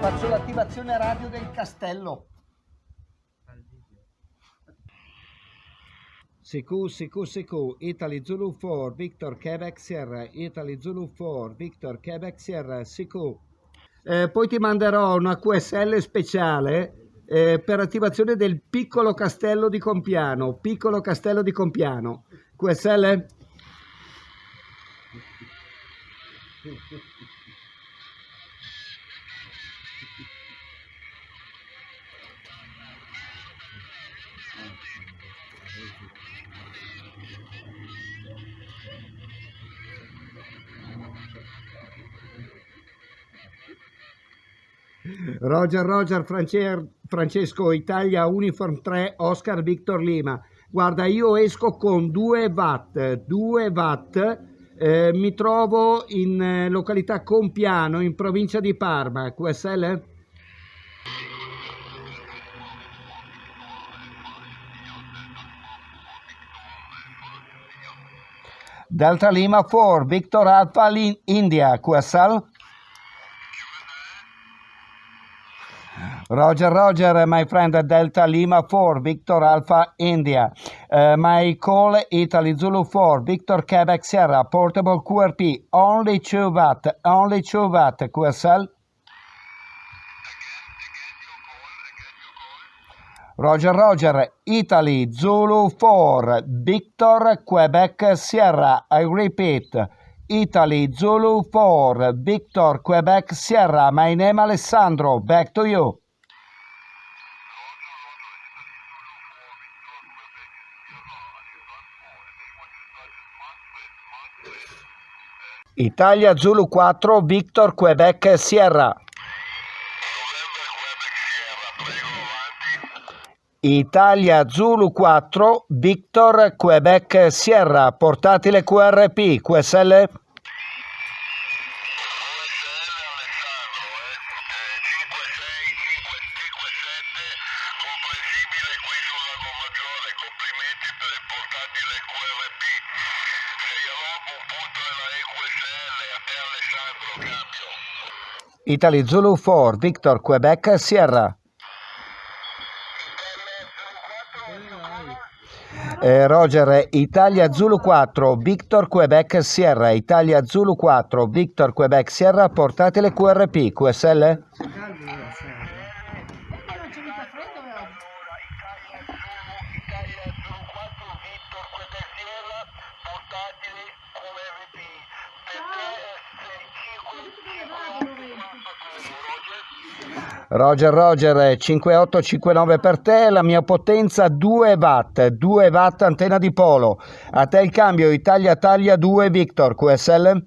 Faccio l'attivazione radio del castello. Siku, Siku, Siku, Italy Zulu 4, Victor Quebec Sierra, Italy Zulu 4, Victor Quebec Sierra, Siku. Eh, poi ti manderò una QSL speciale eh, per attivazione del piccolo castello di Compiano. Piccolo castello di Compiano. QSL? Roger Roger Francer- Francesco Italia Uniform 3 Oscar Victor Lima. Guarda, io esco con 2 watt, 2 watt. eh, mi trovo in eh, località Compiano, in provincia di Parma. QSL? Delta Lima 4, Victor Alpha India, QSL? Roger, Roger, my friend, Delta Lima 4, Victor Alpha India. Uh, my call Italy Zulu 4, Victor Quebec Sierra, portable QRP, only 2 watt, only 2 watt, QSL. Roger, Roger, Italy Zulu 4, Victor Quebec Sierra, I repeat. Italy Zulu 4, Victor Quebec Sierra, my name Alessandro, back to you. Italia Zulu 4, Victor Quebec Sierra. Italia Zulu 4, Victor Quebec Sierra, portatile QRP, QSL? comprensibile qui sul Lago Maggiore, complimenti per il portatile QRP. Sei a Roma, un punto della EQSL, a te Alessandro, cambio. Italy Zulu 4, Victor Quebec Sierra. Eh, Roger, Italia Zulu 4, Victor Quebec Sierra, Italia Zulu 4, Victor Quebec Sierra, portatile QRP, QSL? Roger, Roger, 5859 per te, la mia potenza 2 watt, 2 watt antenna di polo. A te il cambio, Italia Taglia 2 Victor, QSL?